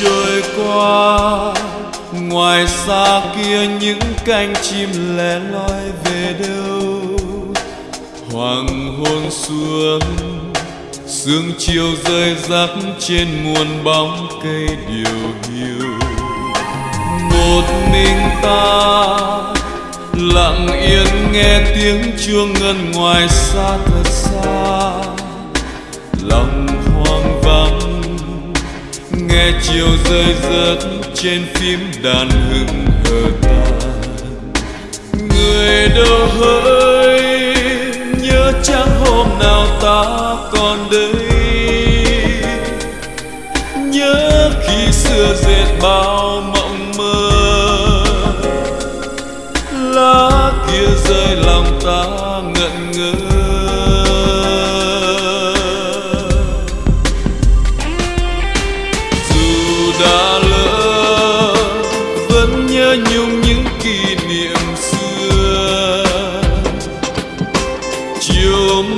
trôi qua. Ngoài xa kia những cánh chim lẻ loi về đâu? Hoàng hôn xuống, sương chiều rơi rắc trên muôn bóng cây điều hiu. Một mình ta lặng yên nghe tiếng chuông ngân ngoài xa thật xa. Lòng hoang vắng nghe chiều rơi rớt trên phím đàn hững hờ tàn. Người đâu hỡi, nhớ chẳng hôm nào ta còn đây? Nhớ khi xưa dệt bao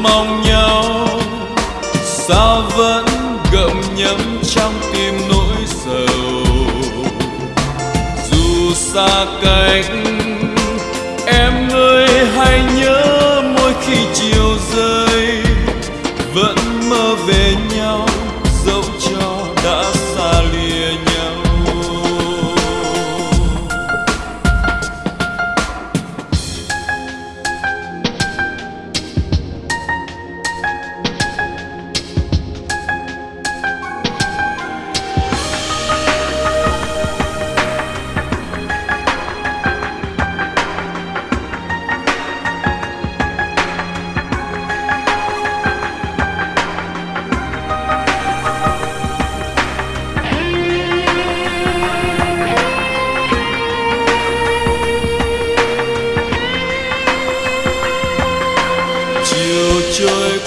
mong nhau. Sao vẫn gậm nhấm trong tim nỗi sầu. Dù xa cách em ơi hãy nhớ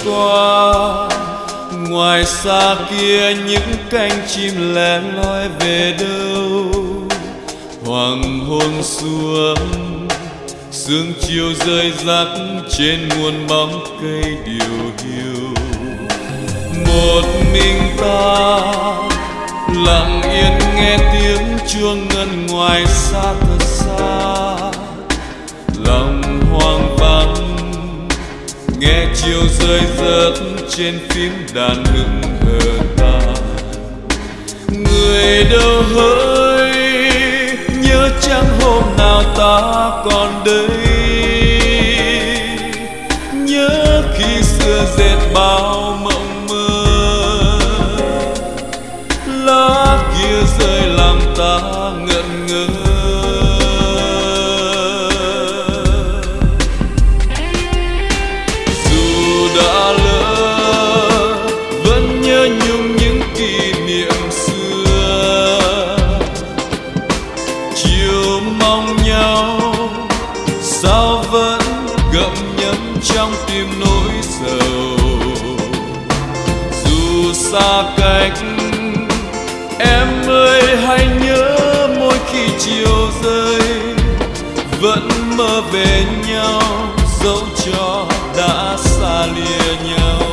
qua ngoài xa kia những cánh chim lẻ loi về đâu? Hoàng hôn xuống, sương chiều rơi rắc trên muôn bóng cây điều hiu. Một mình ta lặng yên nghe tiếng chuông ngân ngoài xa thật xa. Lòng nghe chiều rơi rớt trên phím đàn hững hờ ta. Người đâu hỡi, nhớ chẳng hôm nào ta còn đây. Nhớ khi xưa dệt bao trong tim nỗi sầu. Dù xa cách, em ơi, hãy nhớ mỗi khi chiều rơi, vẫn mơ về nhau, dẫu cho đã xa lìa nhau.